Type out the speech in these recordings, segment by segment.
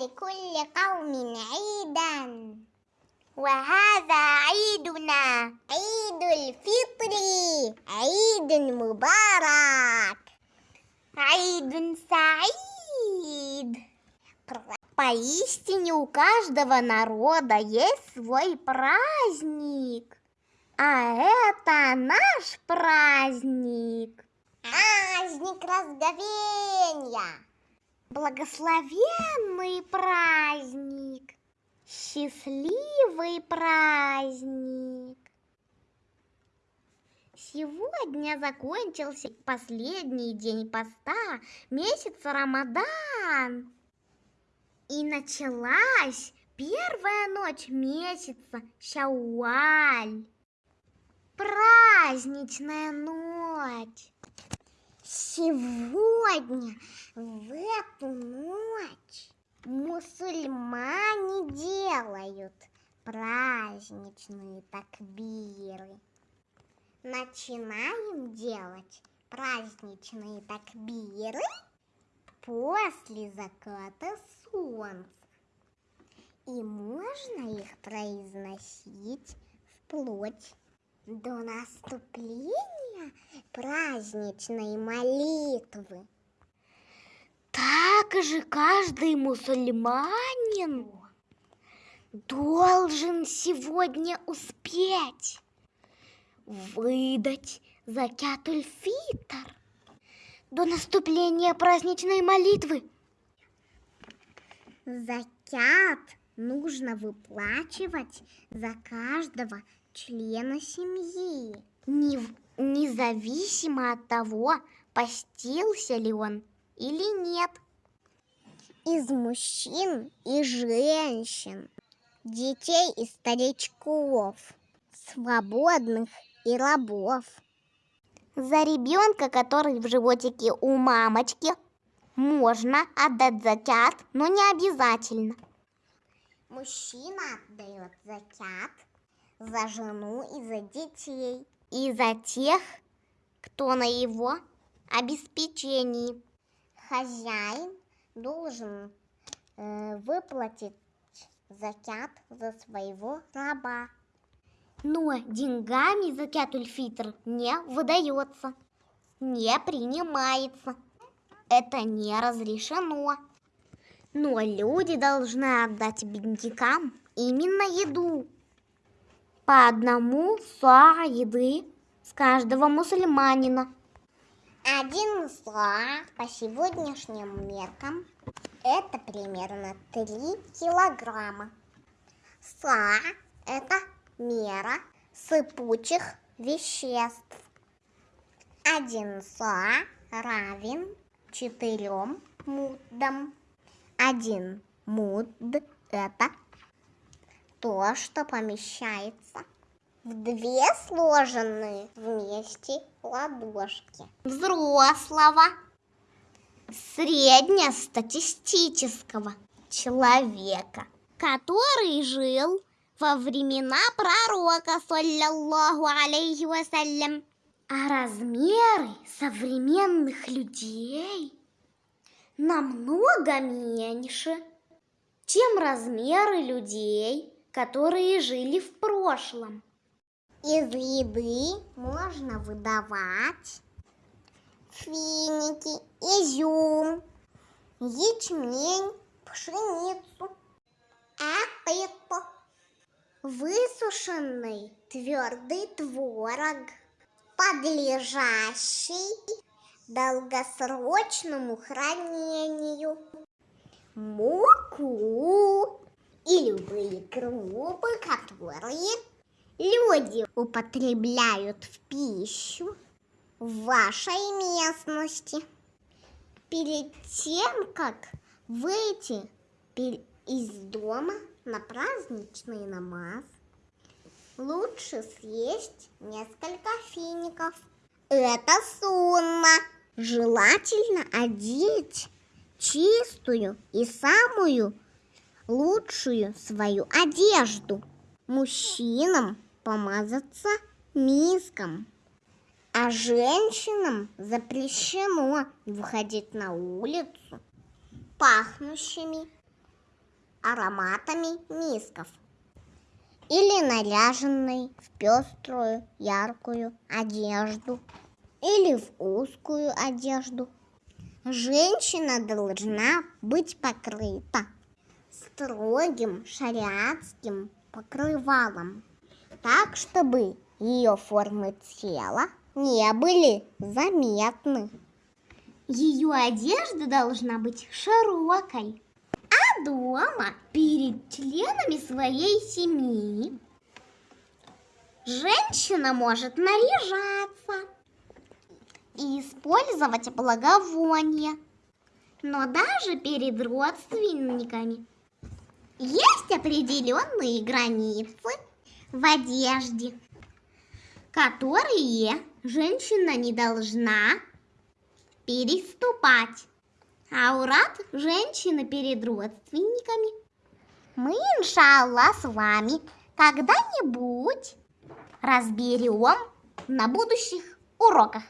لكل قوم عيدا وهذا عيدنا عيد الفطر عيد مبارك عيد سعيد Поистине у каждого народа есть свой праздник. А это наш праздник. Праздник разговения. Благословенный праздник. Счастливый праздник. Сегодня закончился последний день поста месяца Рамадан. И началась первая ночь месяца Шауаль. Праздничная ночь. Сегодня, в эту ночь, мусульмане делают праздничные такбиры. Начинаем делать праздничные такбиры после заката солнца. И можно их произносить вплоть до наступления праздничной молитвы. Также каждый мусульманин должен сегодня успеть выдать закятуль фитр до наступления праздничной молитвы. Закят нужно выплачивать за каждого члена семьи, не, независимо от того, постился ли он или нет. Из мужчин и женщин, детей и старичков, свободных и рабов. За ребенка, который в животике у мамочки, можно отдать закят, но не обязательно. Мужчина отдает закят за жену и за детей. И за тех, кто на его обеспечении. Хозяин должен э, выплатить закят за своего раба но деньгами закятуль-фитр не выдается, не принимается. Это не разрешено. Но люди должны отдать беднякам именно еду. По одному са еды с каждого мусульманина. Один са по сегодняшним меркам это примерно 3 килограмма. Са это мера сыпучих веществ. Один са равен четырем муддам. Один мудд – это то, что помещается в две сложенные вместе ладошки. Взрослого, среднестатистического человека, который жил во времена пророка, саллиллаху алейхи вассалям. А размеры современных людей намного меньше, чем размеры людей, которые жили в прошлом. Из еды можно выдавать финики, изюм, ячмень, пшеницу, апету высушенный твердый творог, подлежащий долгосрочному хранению, муку и любые крупы, которые люди употребляют в пищу в вашей местности. Перед тем, как выйти из дома, на праздничный намаз лучше съесть несколько фиников. Это сунна. Желательно одеть чистую и самую лучшую свою одежду. Мужчинам помазаться миском, а женщинам запрещено выходить на улицу пахнущими ароматами мисков. Или наряженной в пеструю, яркую одежду. Или в узкую одежду. Женщина должна быть покрыта строгим шариатским покрывалом, так, чтобы ее формы тела не были заметны. Ее одежда должна быть широкой, а дома перед членами своей семьи женщина может наряжаться и использовать благовония, но даже перед родственниками есть определенные границы в одежде, которые женщина не должна переступать. Аурат женщины перед родственниками. Мы, иншаллах, с вами когда-нибудь разберем на будущих уроках.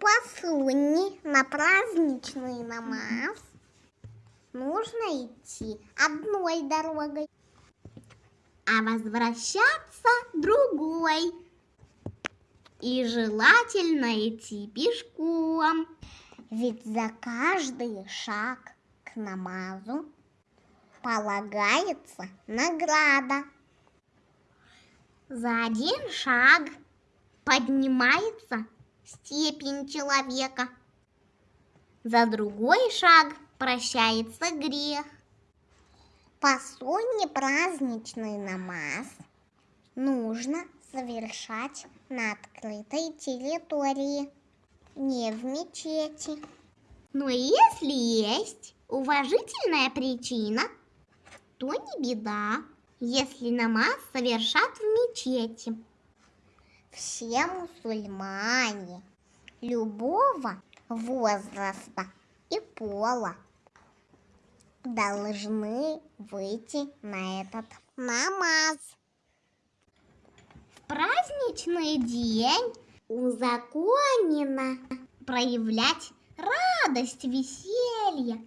По сунне на праздничный намаз нужно идти одной дорогой, а возвращаться другой. И желательно идти пешком, ведь за каждый шаг к намазу полагается награда. За один шаг поднимается степень человека. За другой шаг прощается грех. По сунне праздничный намаз нужно совершать на открытой территории, не в мечети. Но если есть уважительная причина, то не беда, если намаз совершат в мечети. Все мусульмане любого возраста и пола должны выйти на этот намаз. В праздничный день узаконено проявлять радость, веселье,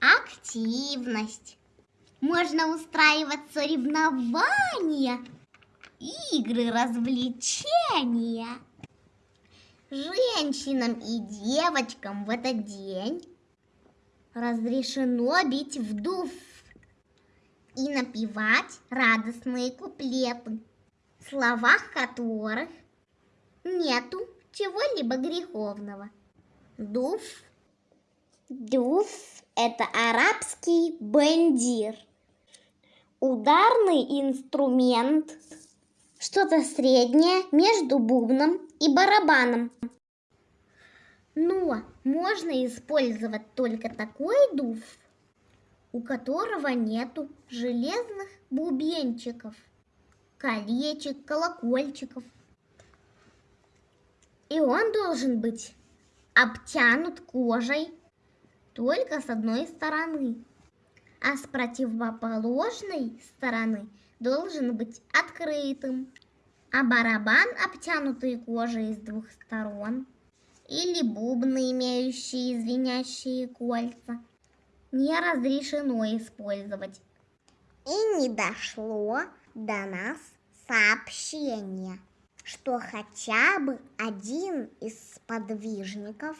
активность. Можно устраивать соревнования, игры, развлечения. Женщинам и девочкам в этот день разрешено бить в и напевать радостные куплеты, в словах которых нету чего-либо греховного. Дуф. Дуф – это арабский бендир. Ударный инструмент, что-то среднее между бубном и барабаном. Но можно использовать только такой дуф, у которого нету железных бубенчиков, колечек, колокольчиков. И он должен быть обтянут кожей только с одной стороны, а с противоположной стороны должен быть открытым, а барабан, обтянутый кожей с двух сторон, или бубны, имеющие звенящие кольца, не разрешено использовать. И не дошло до нас сообщение, что хотя бы один из подвижников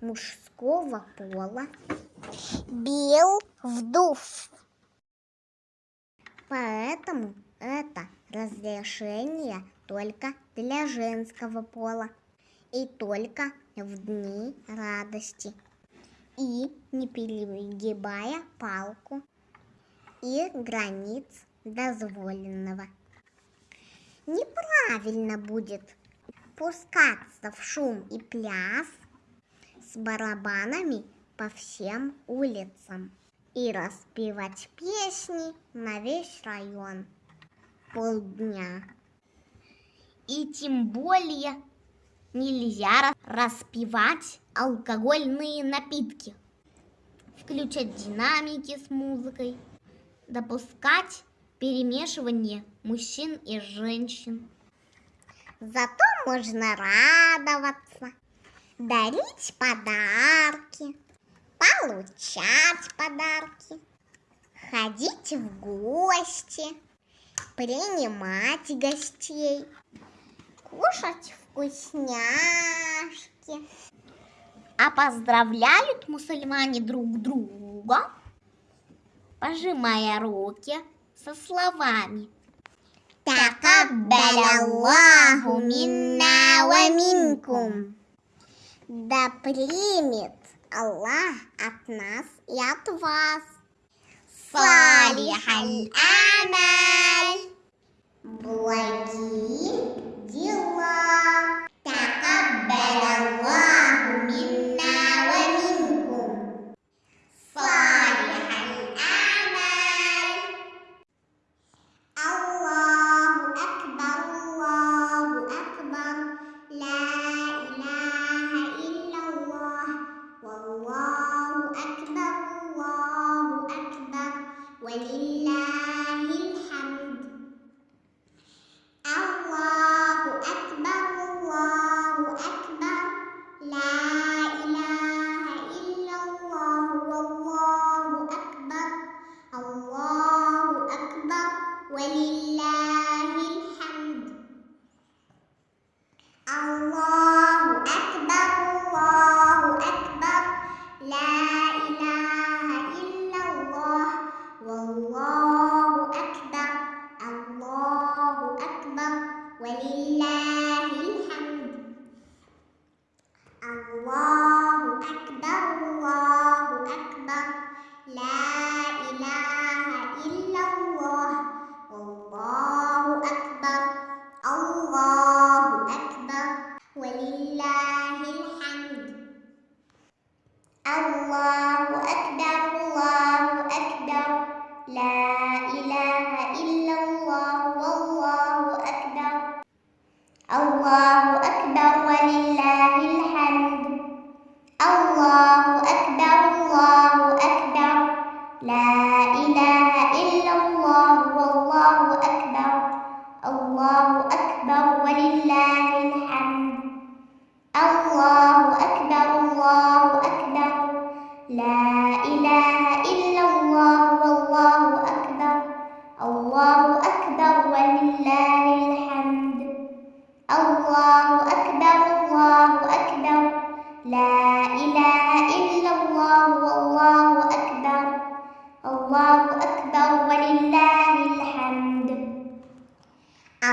мужского пола бил вдув. Поэтому это разрешение только для женского пола и только в дни радости, и не перегибая палку и границ дозволенного. Неправильно будет пускаться в шум и пляс с барабанами по всем улицам и распевать песни на весь район полдня. И тем более нельзя распивать алкогольные напитки, включать динамики с музыкой, допускать перемешивание мужчин и женщин. Зато можно радоваться, дарить подарки, получать подарки, ходить в гости, принимать гостей, кушать вкусняшки. А поздравляют мусульмане друг друга, пожимая руки со словами Такаббаляллаху минна ва минкум. Да примет Аллах от нас и от вас. Салихаль амаль. Благие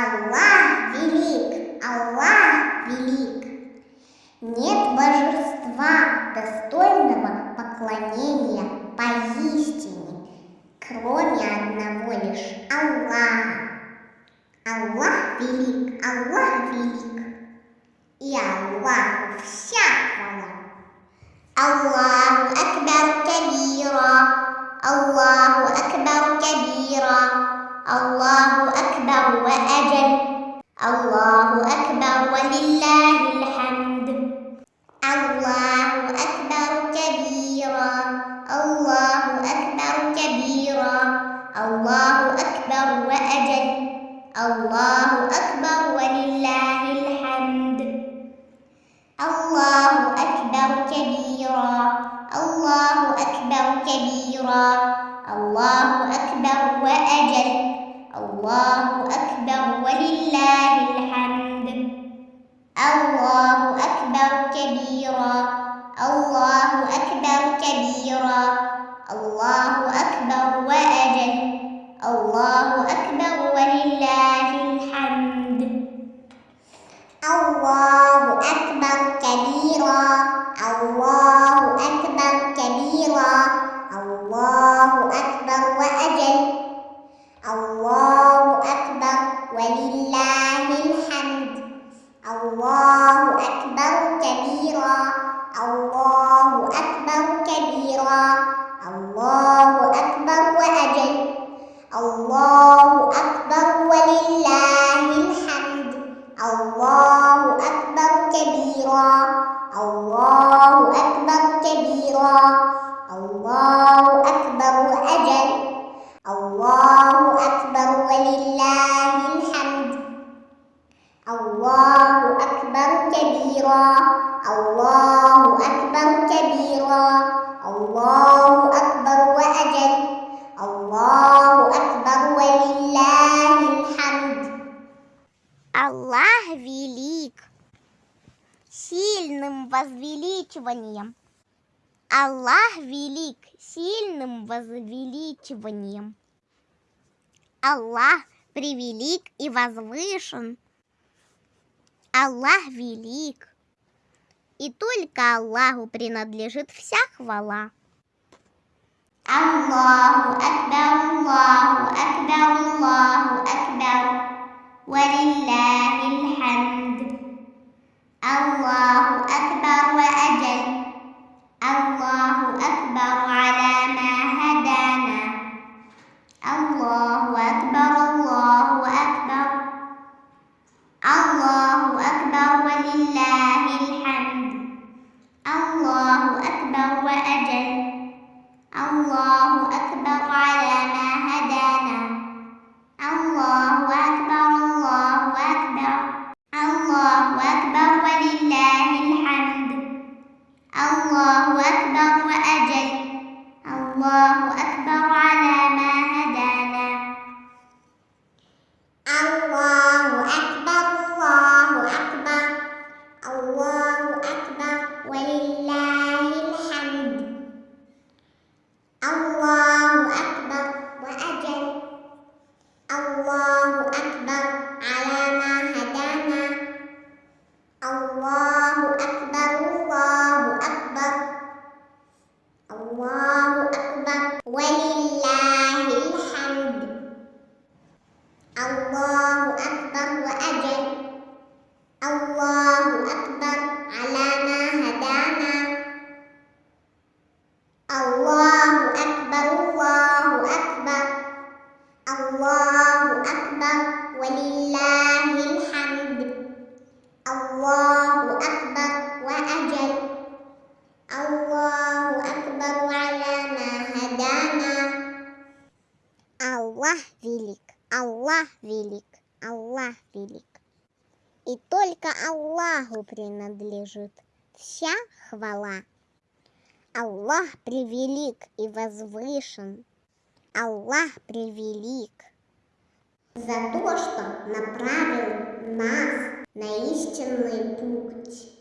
Аллах велик, Аллах велик. Нет божества достойного поклонения поистине, кроме одного лишь Аллаха. Аллах велик, Аллах велик, и Аллаху вся хвала. Аллаху Акбар Кабира, Аллаху Акбар Кабира. الله أكبر وأجل. الله أكبر ولله الحمد. كثيرا Аллах велик сильным возвеличиванием. Аллах велик сильным возвеличиванием. Аллах превелик и возвышен. Аллах велик. И только Аллаху принадлежит вся хвала. Аллаху Акбар, Аллаху Акбар, Аллаху Акбар. Валиллахи хамд. Аллаху Акбар الله أكبر وأجل. الله أكبر على ما هدانا When Аллах велик, Аллах велик. И только Аллаху принадлежит вся хвала. Аллах превелик и возвышен. Аллах превелик. за то, что направил нас на истинный путь.